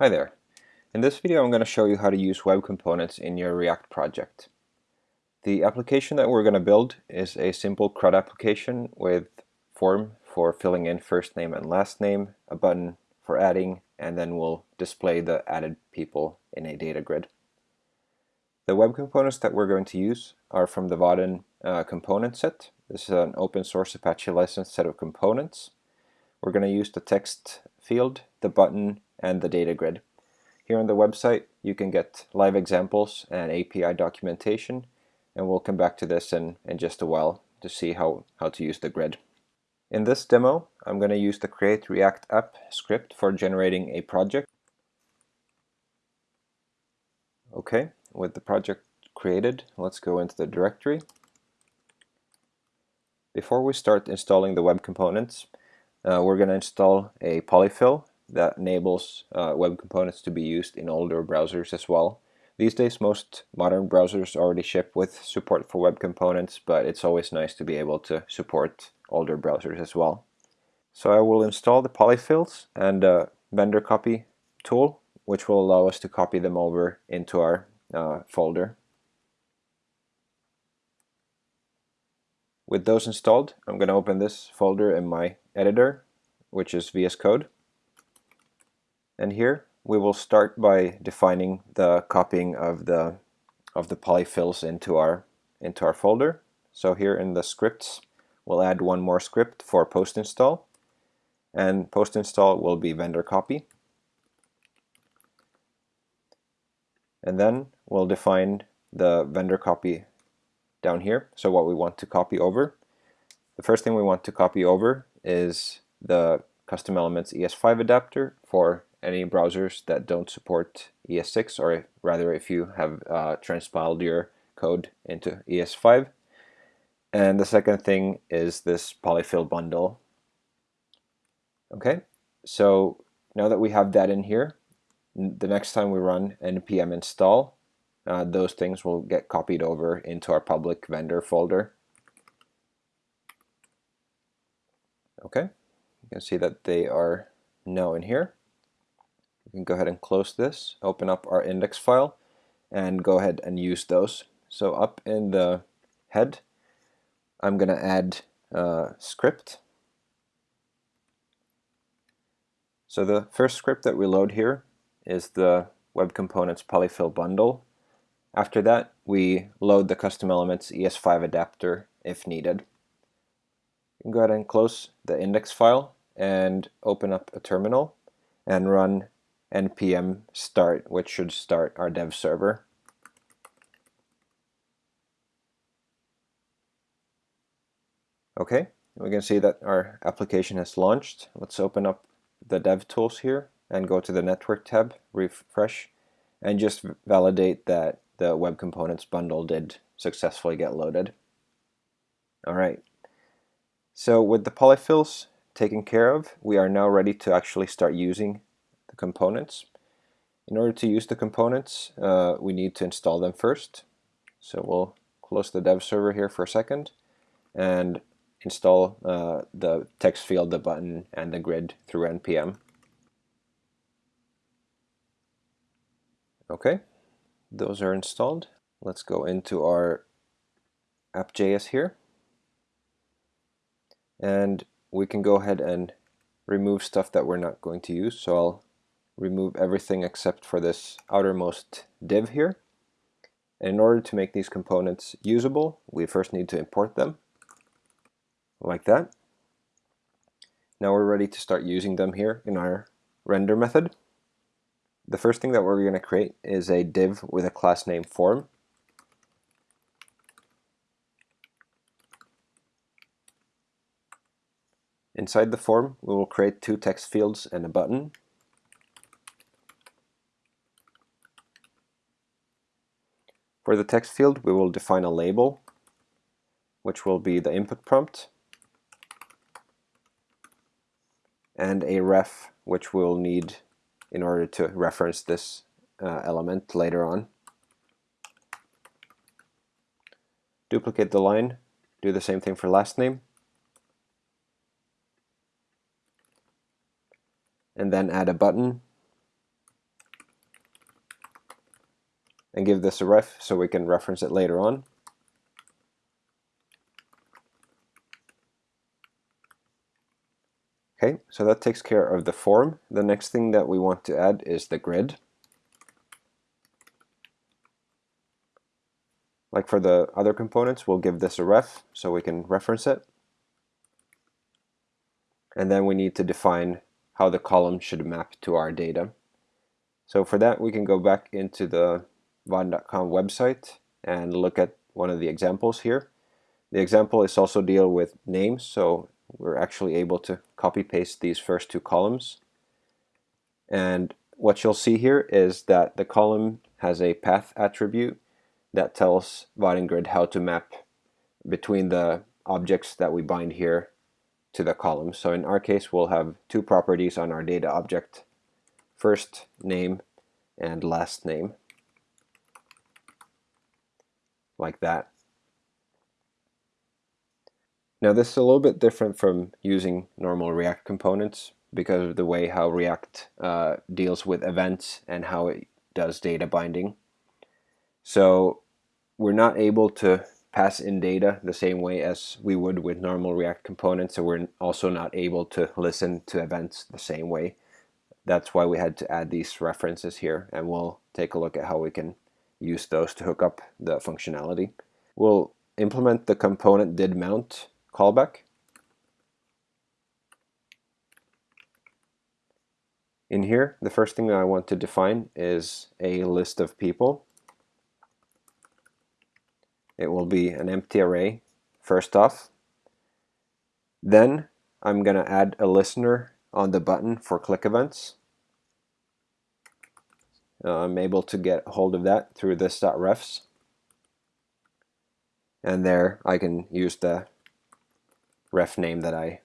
Hi there. In this video I'm going to show you how to use web components in your React project. The application that we're going to build is a simple CRUD application with form for filling in first name and last name, a button for adding, and then we'll display the added people in a data grid. The web components that we're going to use are from the Vaadin uh, component set. This is an open source Apache licensed set of components. We're going to use the text field, the button, and the data grid. Here on the website you can get live examples and API documentation and we'll come back to this in, in just a while to see how, how to use the grid. In this demo I'm going to use the create react app script for generating a project. Okay, with the project created let's go into the directory. Before we start installing the web components uh, we're going to install a polyfill that enables uh, web components to be used in older browsers as well. These days most modern browsers already ship with support for web components, but it's always nice to be able to support older browsers as well. So I will install the polyfills and vendor copy tool, which will allow us to copy them over into our uh, folder. With those installed, I'm going to open this folder in my editor, which is VS Code. And here we will start by defining the copying of the of the polyfills into our into our folder. So here in the scripts, we'll add one more script for post install, and post install will be vendor copy. And then we'll define the vendor copy down here. So what we want to copy over. The first thing we want to copy over is the custom elements ES5 adapter for any browsers that don't support ES6 or rather if you have uh, transpiled your code into ES5 and the second thing is this polyfill bundle. Okay so now that we have that in here the next time we run npm install uh, those things will get copied over into our public vendor folder. Okay you can see that they are now in here we can go ahead and close this, open up our index file, and go ahead and use those. So up in the head, I'm going to add a script. So the first script that we load here is the Web Components polyfill bundle. After that, we load the custom elements ES5 adapter if needed. You can go ahead and close the index file and open up a terminal and run npm start, which should start our dev server. Okay, we can see that our application has launched. Let's open up the dev tools here and go to the network tab, refresh, and just validate that the web components bundle did successfully get loaded. All right. So with the polyfills taken care of, we are now ready to actually start using components. In order to use the components, uh, we need to install them first. So we'll close the dev server here for a second and install uh, the text field, the button, and the grid through npm. Okay, those are installed. Let's go into our app.js here. And we can go ahead and remove stuff that we're not going to use. So I'll remove everything except for this outermost div here. And in order to make these components usable, we first need to import them, like that. Now we're ready to start using them here in our render method. The first thing that we're going to create is a div with a class name form. Inside the form, we will create two text fields and a button. For the text field, we will define a label, which will be the input prompt, and a ref, which we'll need in order to reference this uh, element later on. Duplicate the line, do the same thing for last name, and then add a button and give this a ref so we can reference it later on. Okay, so that takes care of the form. The next thing that we want to add is the grid. Like for the other components, we'll give this a ref so we can reference it. And then we need to define how the column should map to our data. So for that, we can go back into the Vaadin.com website and look at one of the examples here. The example is also deal with names, so we're actually able to copy paste these first two columns. And what you'll see here is that the column has a path attribute that tells Vaadin Grid how to map between the objects that we bind here to the column. So in our case, we'll have two properties on our data object, first name and last name, like that. Now this is a little bit different from using normal React components because of the way how React uh, deals with events and how it does data binding. So we're not able to pass in data the same way as we would with normal React components, so we're also not able to listen to events the same way. That's why we had to add these references here, and we'll take a look at how we can use those to hook up the functionality. We'll implement the component did mount callback. In here, the first thing that I want to define is a list of people. It will be an empty array first off. Then I'm going to add a listener on the button for click events. Uh, I'm able to get hold of that through this.refs. And there I can use the ref name that I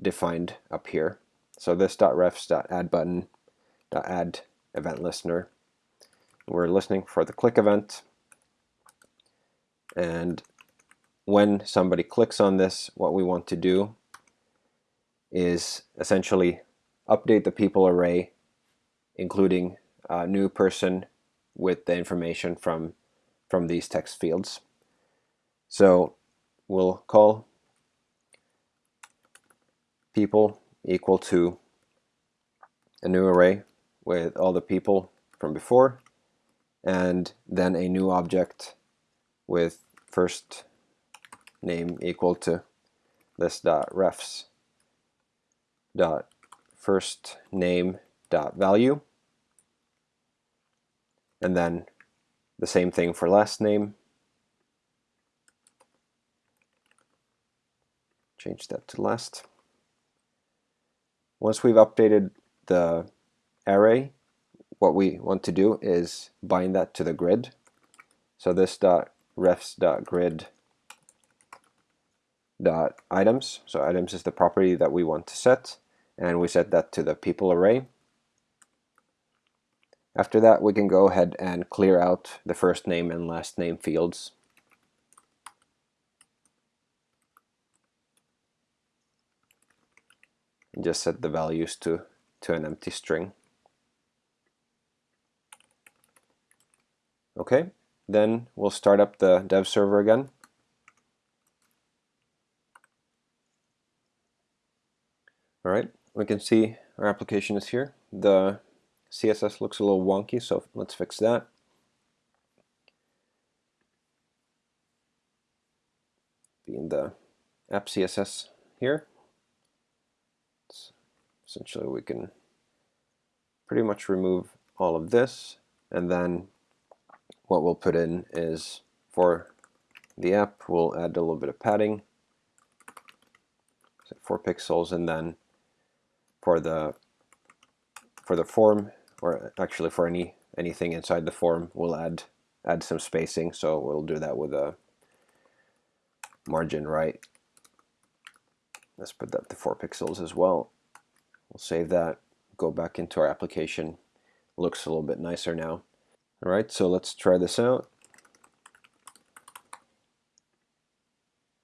defined up here. So this.refs.add button event listener. We're listening for the click event. And when somebody clicks on this, what we want to do is essentially update the people array, including a new person with the information from, from these text fields. So we'll call people equal to a new array with all the people from before and then a new object with first name equal to this dot refs dot first name dot value and then the same thing for last name change that to last once we've updated the array, what we want to do is bind that to the grid. So this dot refs dot grid dot items. So items is the property that we want to set, and we set that to the people array. After that, we can go ahead and clear out the first name and last name fields and just set the values to, to an empty string. Okay, then we'll start up the dev server again. All right, we can see our application is here. The CSS looks a little wonky, so let's fix that. Be in the app CSS here essentially we can pretty much remove all of this and then what we'll put in is for the app we'll add a little bit of padding so 4 pixels and then for the for the form or actually for any anything inside the form we'll add add some spacing so we'll do that with a margin right let's put that to 4 pixels as well We'll save that, go back into our application. Looks a little bit nicer now. All right, so let's try this out.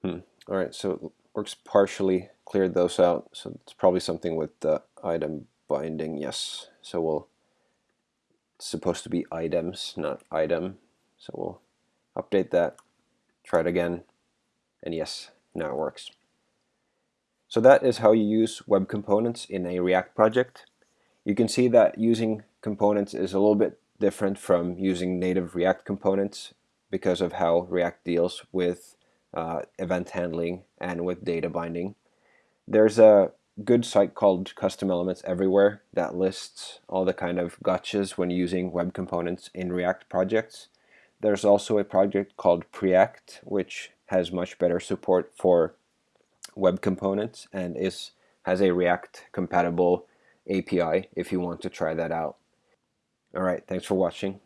Hmm. All right, so it works partially, cleared those out. So it's probably something with the item binding, yes. So we'll supposed to be items, not item. So we'll update that, try it again, and yes, now it works. So that is how you use web components in a React project. You can see that using components is a little bit different from using native React components because of how React deals with uh, event handling and with data binding. There's a good site called Custom Elements Everywhere that lists all the kind of gotchas when using web components in React projects. There's also a project called Preact, which has much better support for web components and is has a React compatible API if you want to try that out. All right, thanks for watching.